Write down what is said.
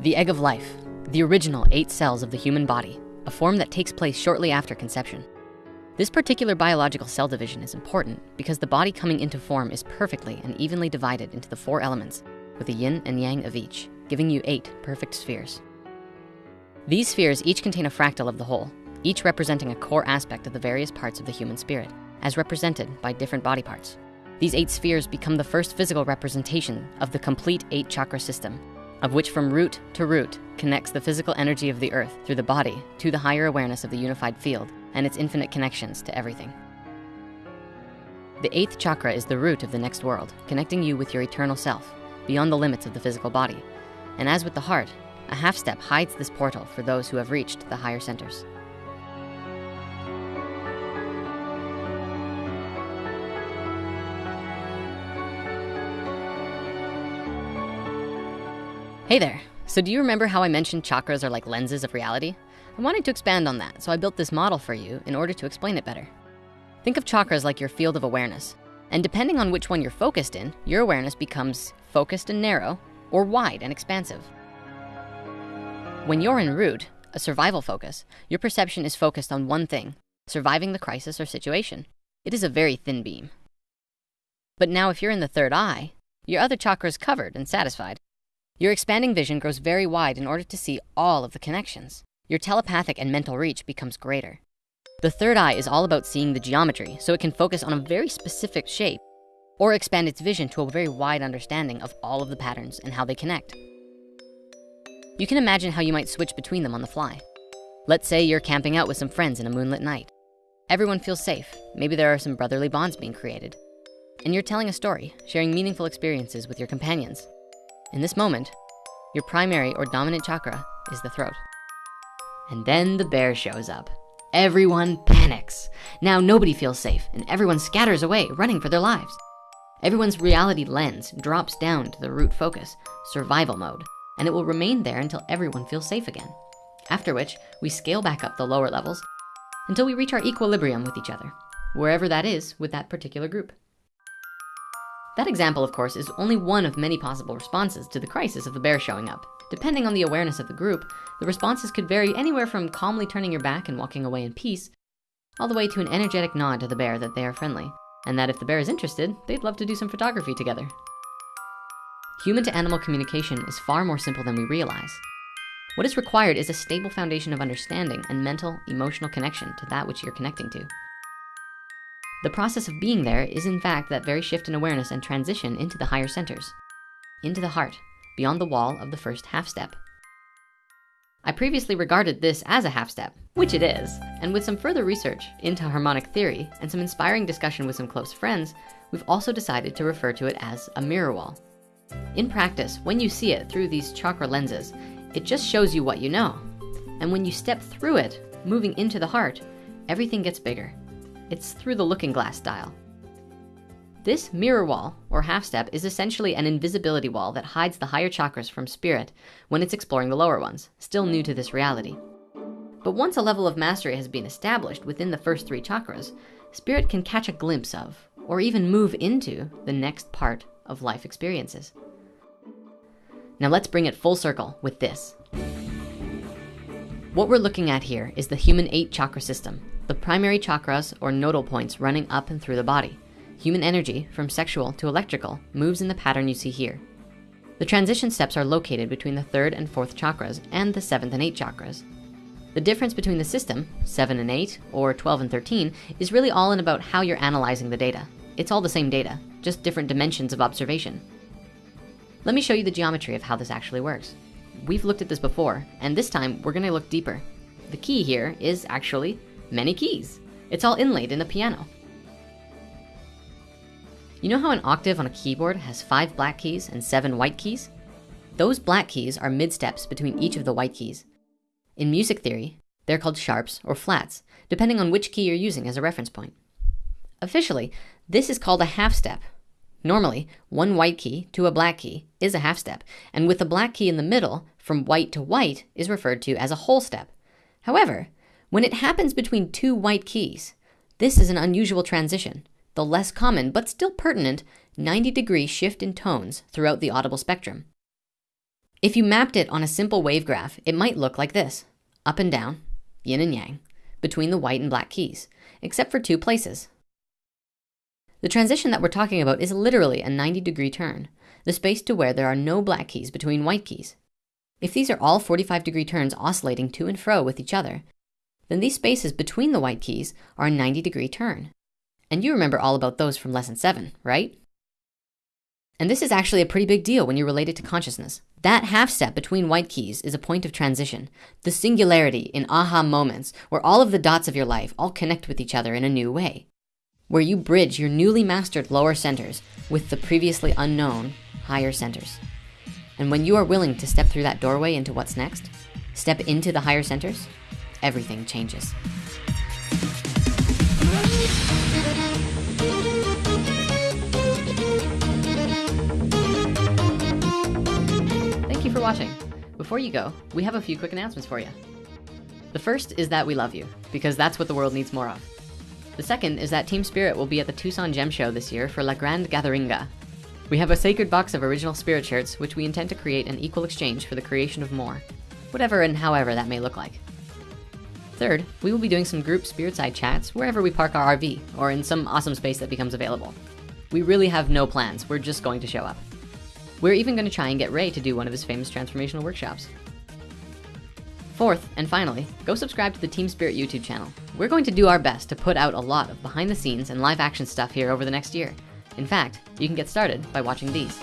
The egg of life, the original eight cells of the human body, a form that takes place shortly after conception. This particular biological cell division is important because the body coming into form is perfectly and evenly divided into the four elements with the yin and yang of each, giving you eight perfect spheres. These spheres each contain a fractal of the whole, each representing a core aspect of the various parts of the human spirit, as represented by different body parts. These eight spheres become the first physical representation of the complete eight chakra system, of which from root to root connects the physical energy of the earth through the body to the higher awareness of the unified field and its infinite connections to everything. The eighth chakra is the root of the next world, connecting you with your eternal self, beyond the limits of the physical body. And as with the heart, a half step hides this portal for those who have reached the higher centers. Hey there. So do you remember how I mentioned chakras are like lenses of reality? I wanted to expand on that, so I built this model for you in order to explain it better. Think of chakras like your field of awareness. And depending on which one you're focused in, your awareness becomes focused and narrow or wide and expansive. When you're in root, a survival focus, your perception is focused on one thing, surviving the crisis or situation. It is a very thin beam. But now if you're in the third eye, your other chakra is covered and satisfied. Your expanding vision grows very wide in order to see all of the connections. Your telepathic and mental reach becomes greater. The third eye is all about seeing the geometry, so it can focus on a very specific shape or expand its vision to a very wide understanding of all of the patterns and how they connect. You can imagine how you might switch between them on the fly. Let's say you're camping out with some friends in a moonlit night. Everyone feels safe. Maybe there are some brotherly bonds being created. And you're telling a story, sharing meaningful experiences with your companions. In this moment, your primary or dominant chakra is the throat. And then the bear shows up. Everyone panics. Now nobody feels safe and everyone scatters away, running for their lives. Everyone's reality lens drops down to the root focus, survival mode, and it will remain there until everyone feels safe again. After which, we scale back up the lower levels until we reach our equilibrium with each other, wherever that is with that particular group. That example, of course, is only one of many possible responses to the crisis of the bear showing up. Depending on the awareness of the group, the responses could vary anywhere from calmly turning your back and walking away in peace, all the way to an energetic nod to the bear that they are friendly, and that if the bear is interested, they'd love to do some photography together. Human to animal communication is far more simple than we realize. What is required is a stable foundation of understanding and mental, emotional connection to that which you're connecting to. The process of being there is in fact that very shift in awareness and transition into the higher centers, into the heart, beyond the wall of the first half step. I previously regarded this as a half step, which it is. And with some further research into harmonic theory and some inspiring discussion with some close friends, we've also decided to refer to it as a mirror wall. In practice, when you see it through these chakra lenses, it just shows you what you know. And when you step through it, moving into the heart, everything gets bigger. It's through the looking glass style. This mirror wall or half step is essentially an invisibility wall that hides the higher chakras from spirit when it's exploring the lower ones, still new to this reality. But once a level of mastery has been established within the first three chakras, spirit can catch a glimpse of, or even move into the next part of life experiences. Now let's bring it full circle with this. What we're looking at here is the human eight chakra system, the primary chakras or nodal points running up and through the body. Human energy, from sexual to electrical, moves in the pattern you see here. The transition steps are located between the third and fourth chakras and the seventh and eighth chakras. The difference between the system, seven and eight, or 12 and 13, is really all in about how you're analyzing the data. It's all the same data, just different dimensions of observation. Let me show you the geometry of how this actually works. We've looked at this before, and this time we're gonna look deeper. The key here is actually many keys. It's all inlaid in a piano. You know how an octave on a keyboard has five black keys and seven white keys? Those black keys are mid-steps between each of the white keys. In music theory, they're called sharps or flats, depending on which key you're using as a reference point. Officially, this is called a half step. Normally, one white key to a black key is a half step, and with the black key in the middle, from white to white, is referred to as a whole step. However, when it happens between two white keys, this is an unusual transition, the less common but still pertinent 90 degree shift in tones throughout the audible spectrum. If you mapped it on a simple wave graph, it might look like this, up and down, yin and yang, between the white and black keys, except for two places. The transition that we're talking about is literally a 90 degree turn, the space to where there are no black keys between white keys. If these are all 45 degree turns oscillating to and fro with each other, then these spaces between the white keys are a 90 degree turn. And you remember all about those from lesson seven, right? And this is actually a pretty big deal when you relate it to consciousness. That half step between white keys is a point of transition, the singularity in aha moments where all of the dots of your life all connect with each other in a new way, where you bridge your newly mastered lower centers with the previously unknown higher centers. And when you are willing to step through that doorway into what's next, step into the higher centers, everything changes. Thank you for watching. Before you go, we have a few quick announcements for you. The first is that we love you, because that's what the world needs more of. The second is that Team Spirit will be at the Tucson Gem Show this year for La Grande Gatheringa, we have a sacred box of original spirit shirts, which we intend to create an equal exchange for the creation of more, whatever and however that may look like. Third, we will be doing some group spirit side chats wherever we park our RV or in some awesome space that becomes available. We really have no plans. We're just going to show up. We're even going to try and get Ray to do one of his famous transformational workshops. Fourth, and finally, go subscribe to the Team Spirit YouTube channel. We're going to do our best to put out a lot of behind the scenes and live action stuff here over the next year. In fact, you can get started by watching these.